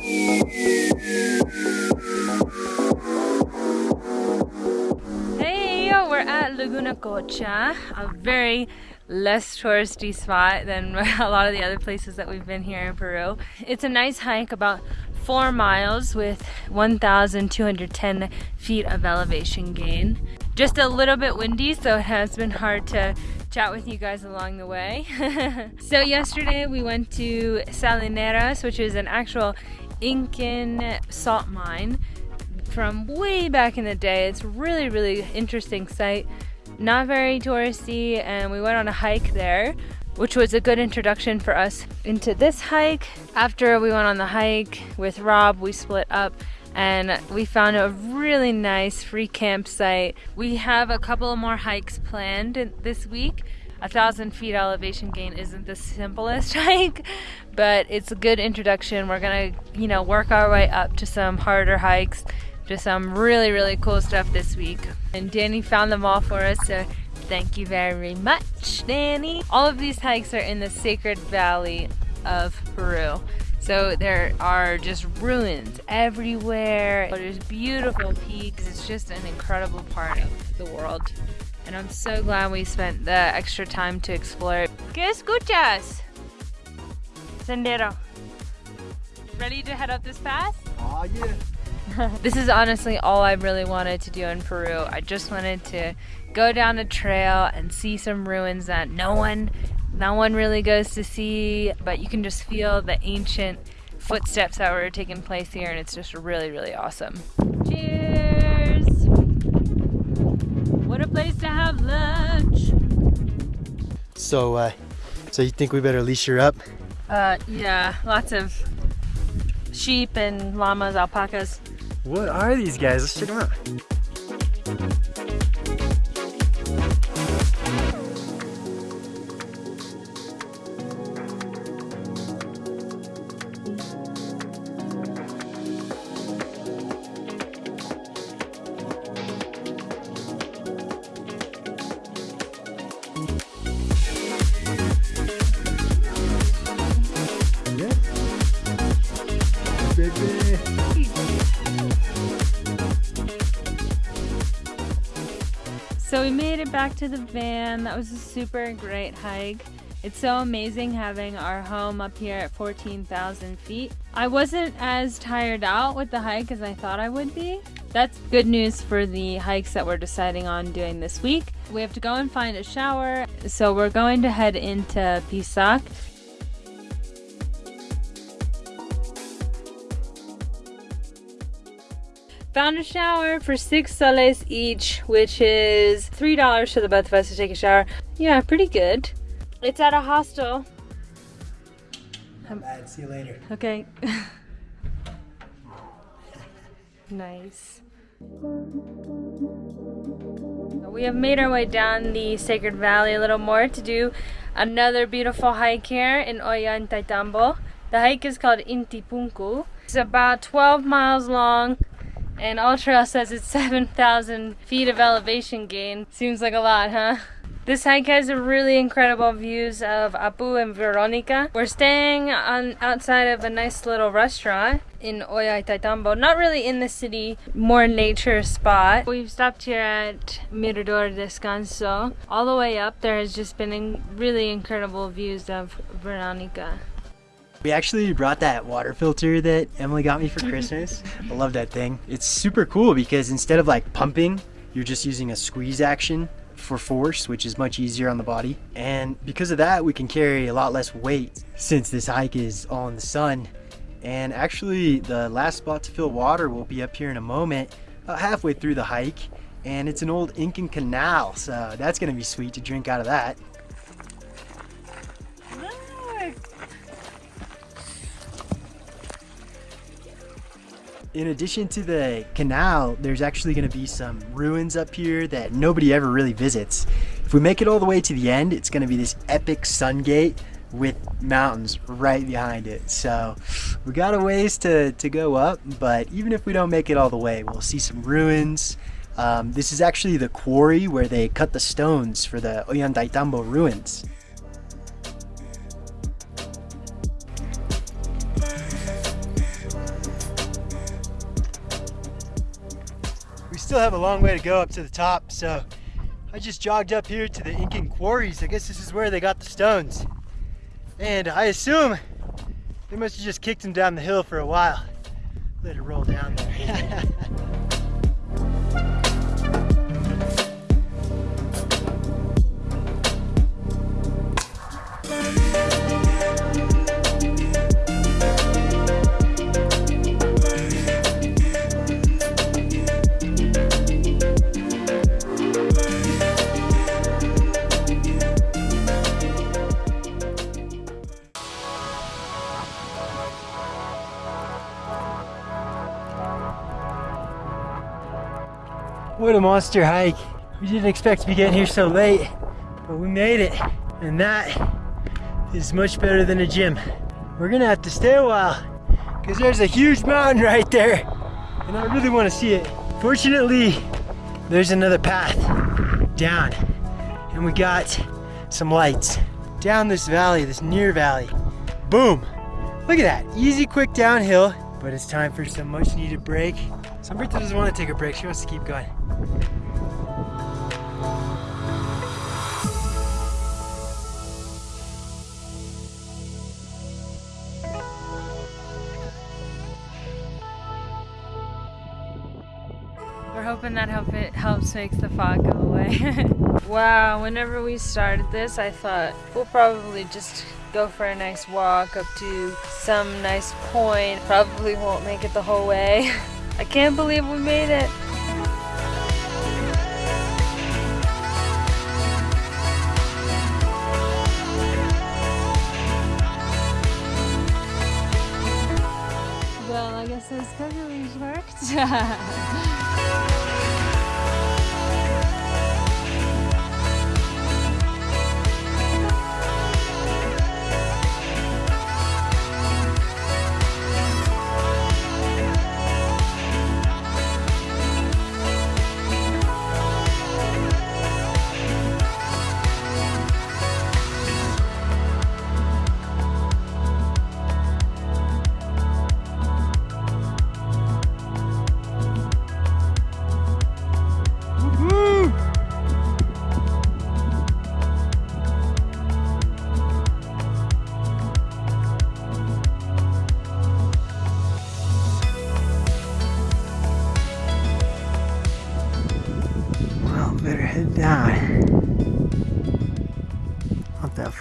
Hey, we're at Laguna Cocha, a very less touristy spot than a lot of the other places that we've been here in Peru. It's a nice hike, about four miles with 1,210 feet of elevation gain. Just a little bit windy, so it has been hard to chat with you guys along the way. so yesterday we went to Salineras, which is an actual Incan salt mine from way back in the day. It's really, really interesting site. Not very touristy, and we went on a hike there, which was a good introduction for us into this hike. After we went on the hike with Rob, we split up and we found a really nice free campsite. We have a couple more hikes planned this week. A thousand feet elevation gain isn't the simplest hike, but it's a good introduction. We're gonna, you know, work our way up to some harder hikes just some really, really cool stuff this week. And Danny found them all for us, so thank you very much, Danny. All of these hikes are in the Sacred Valley of Peru. So there are just ruins everywhere. There's beautiful peaks. It's just an incredible part of the world. And I'm so glad we spent the extra time to explore it. ¿Qué escuchas? Sendero. Ready to head up this path? Oh yeah. this is honestly all I really wanted to do in Peru. I just wanted to go down a trail and see some ruins that no one no one really goes to see, but you can just feel the ancient footsteps that were taking place here and it's just really really awesome. Cheers. Place to have lunch. So uh so you think we better leash her up? Uh yeah, lots of sheep and llamas, alpacas. What are these guys? Let's check them out. So we made it back to the van. That was a super great hike. It's so amazing having our home up here at 14,000 feet. I wasn't as tired out with the hike as I thought I would be. That's good news for the hikes that we're deciding on doing this week. We have to go and find a shower, so we're going to head into Pisac Found a shower for six soles each, which is three dollars for the both of us to take a shower. Yeah, pretty good. It's at a hostel. Bad. See you later. Okay. nice. We have made our way down the Sacred Valley a little more to do another beautiful hike here in Ollantaytambo. The hike is called Intipunku. It's about 12 miles long and AllTrail says it's 7,000 feet of elevation gain. Seems like a lot, huh? This hike has really incredible views of Apu and Veronica. We're staying on outside of a nice little restaurant in Ollantaytambo. Not really in the city, more nature spot. We've stopped here at Mirador Descanso. All the way up there has just been really incredible views of Veronica. We actually brought that water filter that Emily got me for mm-hmm. Christmas. I love that thing. It's super cool because instead of like pumping, you're just using a squeeze action for force, which is much easier on the body. And because of that, we can carry a lot less weight since this hike is all in the sun. And actually, the last spot to fill water will be up here in a moment, about halfway through the hike. And it's an old Incan canal, so that's gonna be sweet to drink out of that. In addition to the canal, there's actually going to be some ruins up here that nobody ever really visits. If we make it all the way to the end, it's going to be this epic sun gate with mountains right behind it. So we got a ways to, to go up, but even if we don't make it all the way, we'll see some ruins. Um, this is actually the quarry where they cut the stones for the Ollantaytambo ruins. Still have a long way to go up to the top, so I just jogged up here to the Incan quarries. I guess this is where they got the stones. And I assume they must have just kicked them down the hill for a while. Let it roll down there. monster hike. We didn't expect to be getting here so late, but we made it. And that is much better than a gym. We're gonna have to stay a while because there's a huge mountain right there and I really want to see it. Fortunately, there's another path down and we got some lights down this valley, this near valley. Boom! Look at that, easy, quick downhill, but it's time for some much needed break. Sombrita doesn't want to take a break, she wants to keep going. We're hoping that help it helps makes the fog go away. wow, whenever we started this, I thought we'll probably just go for a nice walk up to some nice point. Probably won't make it the whole way. I can't believe we made it. I guess those cookies worked.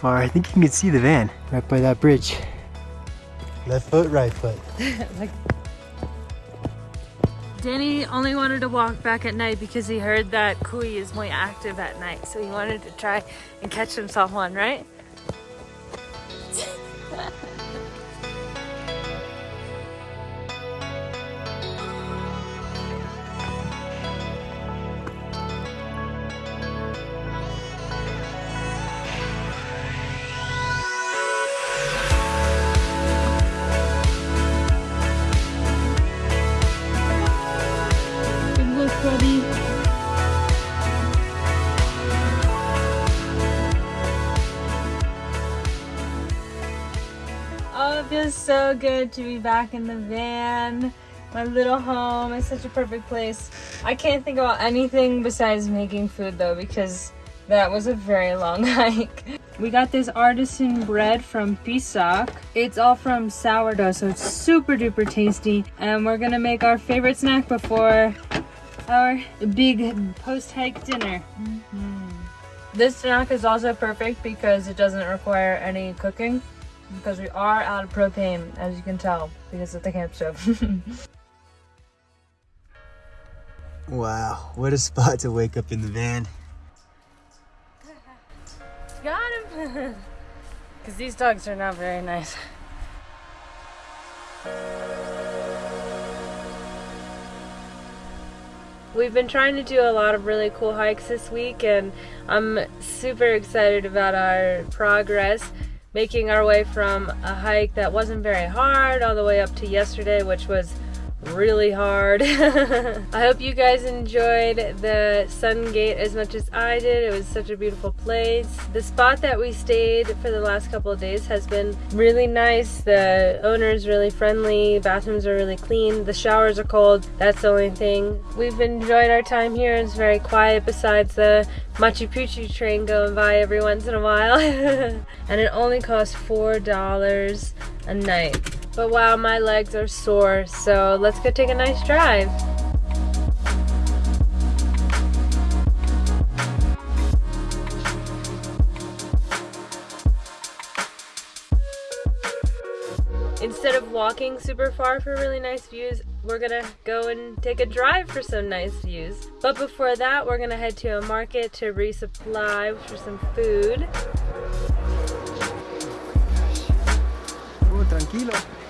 Far. I think you can see the van right by that bridge. Left foot, right foot. like... Danny only wanted to walk back at night because he heard that Kui is more active at night. So he wanted to try and catch himself one, right? So good to be back in the van. My little home is such a perfect place. I can't think about anything besides making food though because that was a very long hike. We got this artisan bread from Pisac. It's all from sourdough, so it's super duper tasty. And we're gonna make our favorite snack before our big post-hike dinner. Mm-hmm. This snack is also perfect because it doesn't require any cooking because we are out of propane, as you can tell, because of the camp stove. Wow, what a spot to wake up in the van. Got him! Because these dogs are not very nice. We've been trying to do a lot of really cool hikes this week, and I'm super excited about our progress. Making our way from a hike that wasn't very hard all the way up to yesterday, which was really hard. I hope you guys enjoyed the Sun Gate as much as I did. It was such a beautiful place. The spot that we stayed for the last couple of days has been really nice. The owner is really friendly. Bathrooms are really clean. The showers are cold. That's the only thing. We've enjoyed our time here. It's very quiet besides the Machu Picchu train going by every once in a while. and it only costs $4 a night. But wow, my legs are sore, so let's go take a nice drive. Instead of walking super far for really nice views, we're gonna go and take a drive for some nice views. But before that, we're gonna head to a market to resupply for some food. Oh,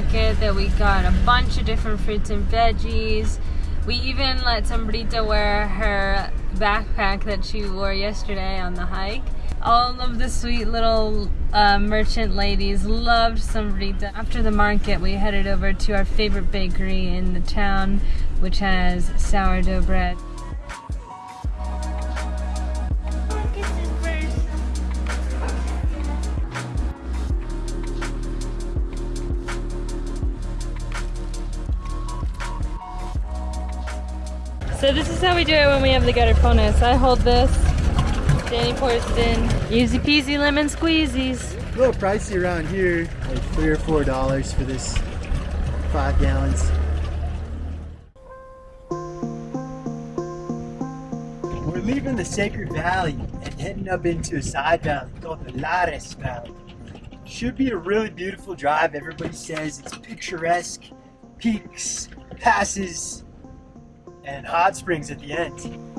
market that we got a bunch of different fruits and veggies. We even let Sombrita wear her backpack that she wore yesterday on the hike. All of the sweet little uh, merchant ladies loved Sombrita. After the market, we headed over to our favorite bakery in the town, which has sourdough bread. How we do it when we have the garrafones. I hold this, Danny pours it in. Easy peasy lemon squeezies. A little pricey around here, like three or four dollars for this five gallons. We're leaving the Sacred Valley and heading up into a side valley called the Lares Valley. Should be a really beautiful drive. Everybody says it's picturesque, peaks, passes, and hot springs at the end.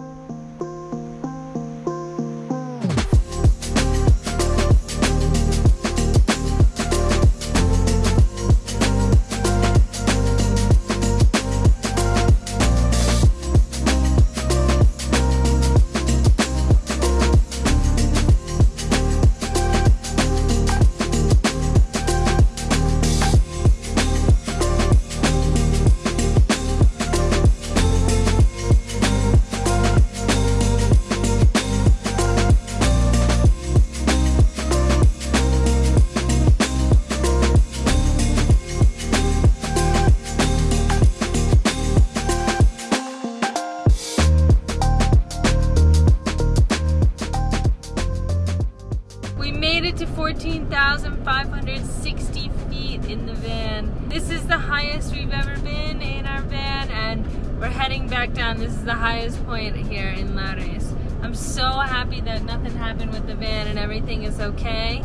Made it to 14,560 feet in the van. This is the highest we've ever been in our van and we're heading back down. This is the highest point here in Lares. I'm so happy that nothing happened with the van and everything is okay.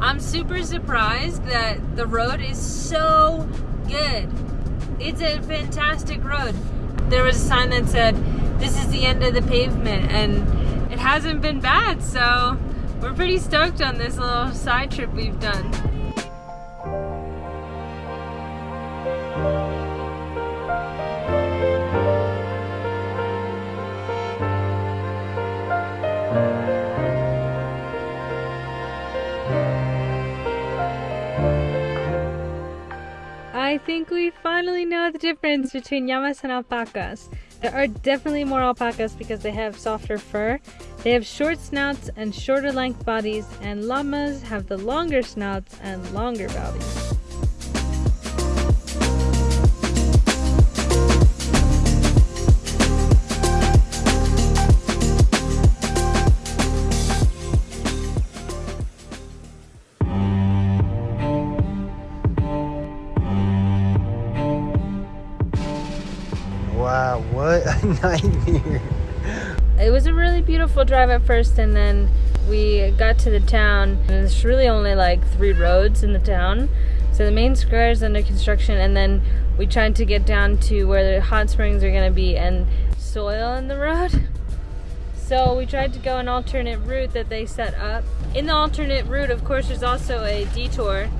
I'm super surprised that the road is so good. It's a fantastic road. There was a sign that said, this is the end of the pavement and it hasn't been bad, so we're pretty stoked on this little side trip we've done. I think we finally know the difference between llamas and alpacas. There are definitely more alpacas because they have softer fur. They have short snouts and shorter length bodies, and llamas have the longer snouts and longer bodies. Wow, what a nightmare. Beautiful drive at first, and then we got to the town, and there's really only like three roads in the town. So the main square is under construction, and then we tried to get down to where the hot springs are gonna be, and soil in the road. So we tried to go an alternate route that they set up. In the alternate route, of course, there's also a detour.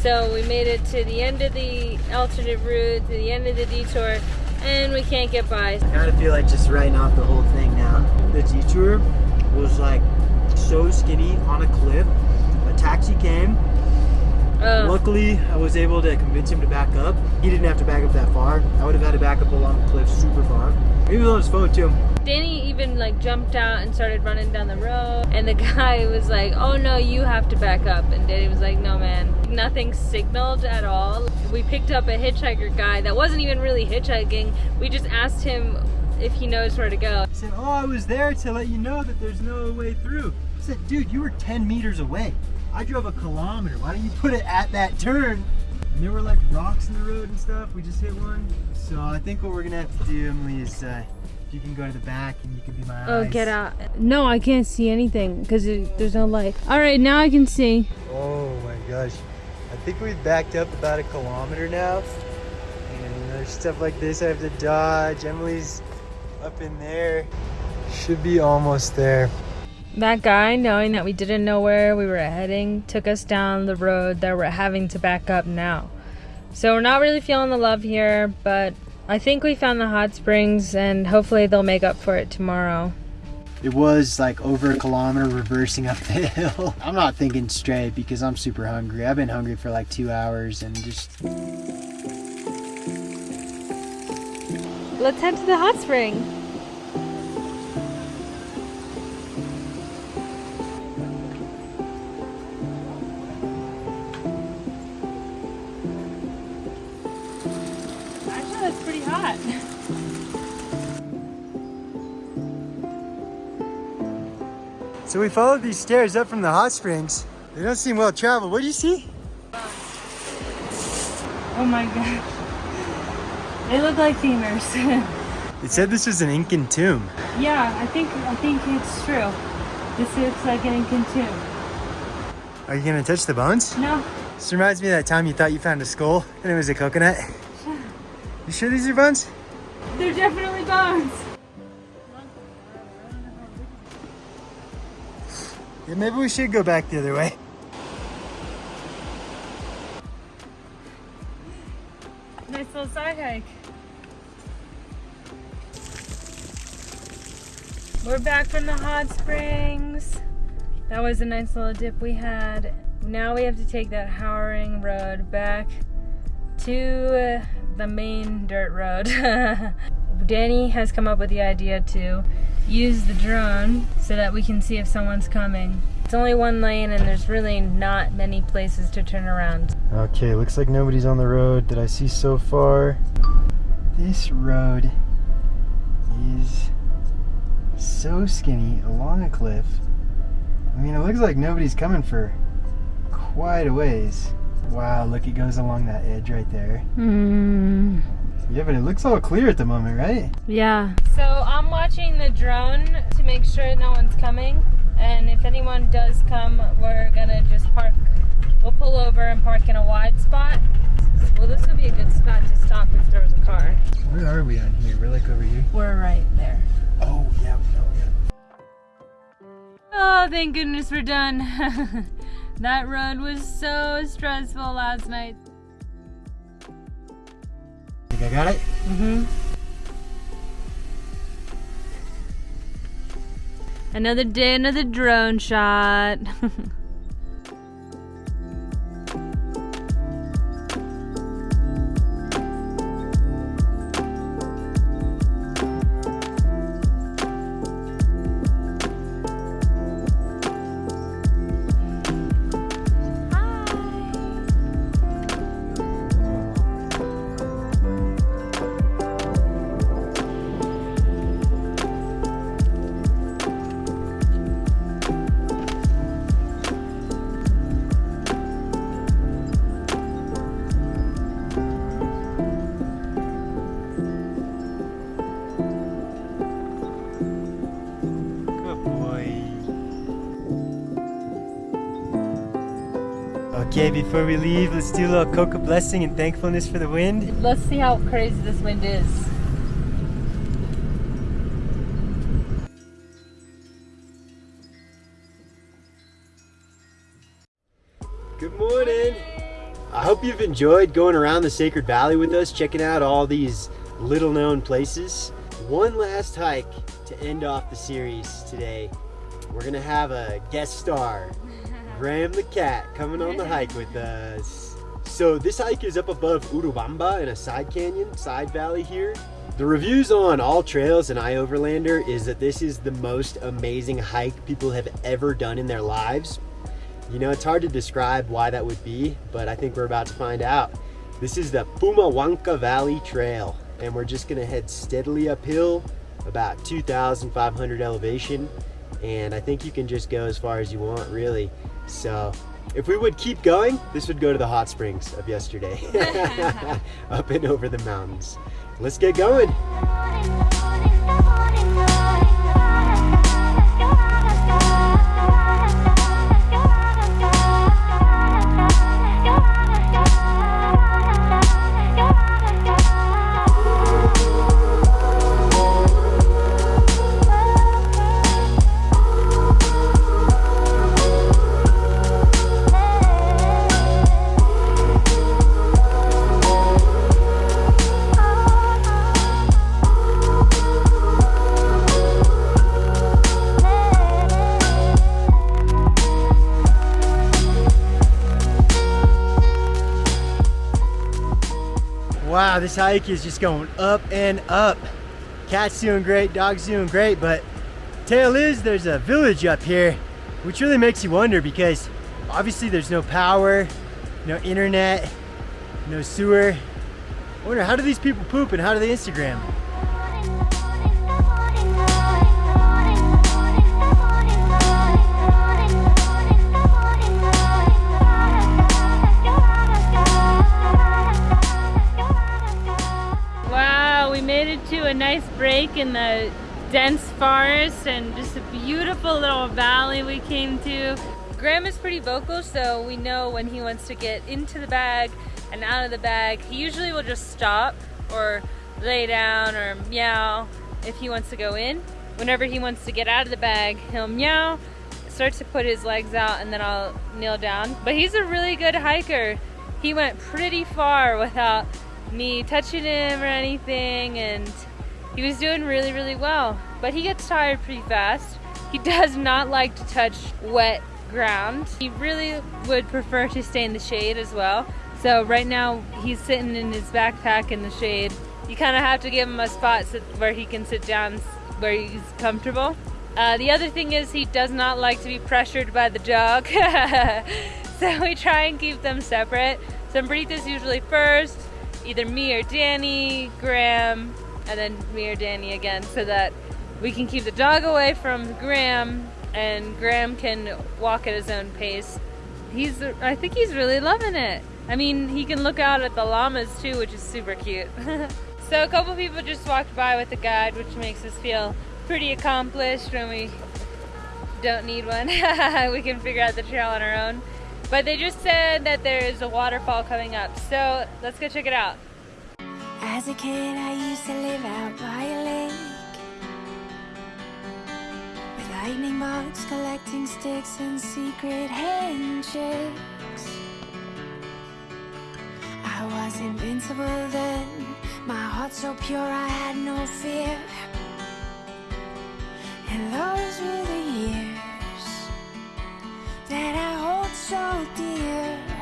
So we made it to the end of the alternate route, to the end of the detour, and we can't get by. I kind of feel like just writing off the whole thing now. The detour was like so skinny on a cliff. A taxi came. Uh, Luckily, I was able to convince him to back up. He didn't have to back up that far. I would have had to back up along the cliff super far. He was on his phone too. Danny even like jumped out and started running down the road and the guy was like oh no you have to back up and Danny was like no man nothing signaled at all we picked up a hitchhiker guy that wasn't even really hitchhiking we just asked him if he knows where to go He said, oh, I was there to let you know that there's no way through. I said, dude, you were 10 meters away. I drove a kilometer. Why don't you put it at that turn? And there were like rocks in the road and stuff. We just hit one. So I think what we're gonna have to do, Emily, is uh, you can go to the back and you can be my oh eyes. Oh, get out no I can't see anything because there's no light all right now I can see Oh my gosh. I think we've backed up about a kilometer now. And there's stuff like this I have to dodge. Emily's up in there. Should be almost there. That guy, knowing that we didn't know where we were heading, took us down the road that we're having to back up now. So we're not really feeling the love here, but I think we found the hot springs and hopefully they'll make up for it tomorrow. It was like over a kilometer reversing up the hill. I'm not thinking straight because I'm super hungry. I've been hungry for like two hours and just Let's head to the hot spring. So we followed these stairs up from the hot springs. They don't seem well traveled. What do you see? Oh my god. They look like femurs. It said this was an Incan tomb. yeah, I think I think it's true. This looks like an Incan tomb. Are you gonna touch the bones? No, This reminds me of that time you thought you found a skull and it was a coconut. You sure these are bones? they're definitely bones. Yeah, maybe we should go back the other way. Nice little side hike. We're back from the hot springs. That was a nice little dip we had. Now we have to take that Howering Road back to the main dirt road. Danny has come up with the idea to use the drone so that we can see if someone's coming. It's only one lane and there's really not many places to turn around. Okay, looks like nobody's on the road that I see so far. This road is so skinny along a cliff. I mean, it looks like nobody's coming for quite a ways. Wow, look, it goes along that edge right there. Hmm. Yeah, but it looks all clear at the moment, right? Yeah. So I'm watching the drone to make sure no one's coming. And if anyone does come, we're gonna just park. We'll pull over and park in a wide spot. Well, this would be a good spot to stop if there was a car. Where are we on here? We're like over here. We're right there. Oh, yeah, no, yeah. Oh, thank goodness we're done. that run was so stressful last night. I got it? Mm-hmm. Another day, another drone shot. before we leave, let's do a little coca blessing and thankfulness for the wind. Let's see how crazy this wind is. Good morning. I hope you've enjoyed going around the Sacred Valley with us, checking out all these little known places. One last hike to end off the series today. We're gonna have a guest star, Graham the cat, coming on the hike with us. So this hike is up above Urubamba in a side canyon, side valley here. The reviews on AllTrails and iOverlander is that this is the most amazing hike people have ever done in their lives. You know, it's hard to describe why that would be, but I think we're about to find out. This is the Pumahuanca Valley Trail, and we're just gonna head steadily uphill, about 2,500 elevation, and I think you can just go as far as you want, really. So, if we would keep going, this would go to the hot springs of yesterday, up and over the mountains. Let's get going. Wow, this hike is just going up and up. Cat's doing great, dog's doing great, but tail is there's a village up here, which really makes you wonder because obviously there's no power, no internet, no sewer. I wonder how do these people poop and how do they Instagram? A nice break in the dense forest and just a beautiful little valley we came to. Graham is pretty vocal, so we know when he wants to get into the bag and out of the bag. He usually will just stop or lay down or meow if he wants to go in. Whenever he wants to get out of the bag, he'll meow, start to put his legs out, and then I'll kneel down. But he's a really good hiker. He went pretty far without me touching him or anything, and he was doing really, really well. But he gets tired pretty fast. He does not like to touch wet ground. He really would prefer to stay in the shade as well. So right now he's sitting in his backpack in the shade. You kind of have to give him a spot so where he can sit down where he's comfortable. Uh, the other thing is he does not like to be pressured by the dog. so we try and keep them separate. Sombrita's usually first, either me or Danny, Graham, and then me or Danny again so that we can keep the dog away from Graham and Graham can walk at his own pace. He's, I think he's really loving it. I mean, he can look out at the llamas too, which is super cute. so a couple people just walked by with a guide, which makes us feel pretty accomplished when we don't need one. we can figure out the trail on our own. But they just said that there's a waterfall coming up, so let's go check it out. As a kid, I used to live out by a lake with lightning bugs collecting sticks and secret handshakes. I was invincible then, my heart so pure I had no fear. And those were the years that I hold so dear.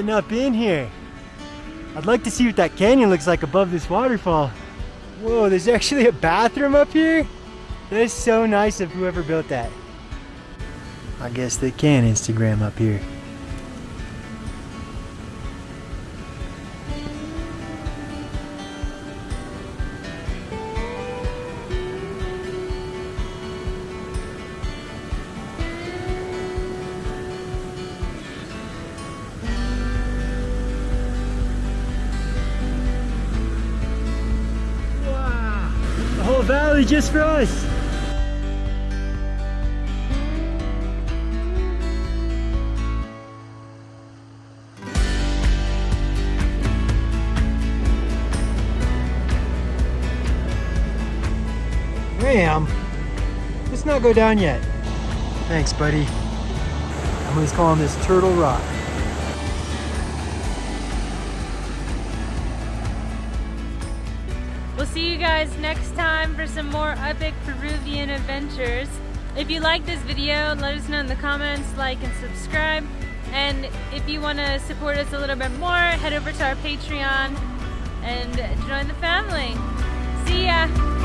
Getting up in here. I'd like to see what that canyon looks like above this waterfall. Whoa, there's actually a bathroom up here? That is so nice of whoever built that. I guess they can Instagram up here. Just for us. Ram, let's not go down yet. Thanks, buddy. I'm just calling this Turtle Rock. See you guys next time for some more epic Peruvian adventures. If you like this video, let us know in the comments, like and subscribe. And if you want to support us a little bit more, head over to our Patreon and join the family. See ya!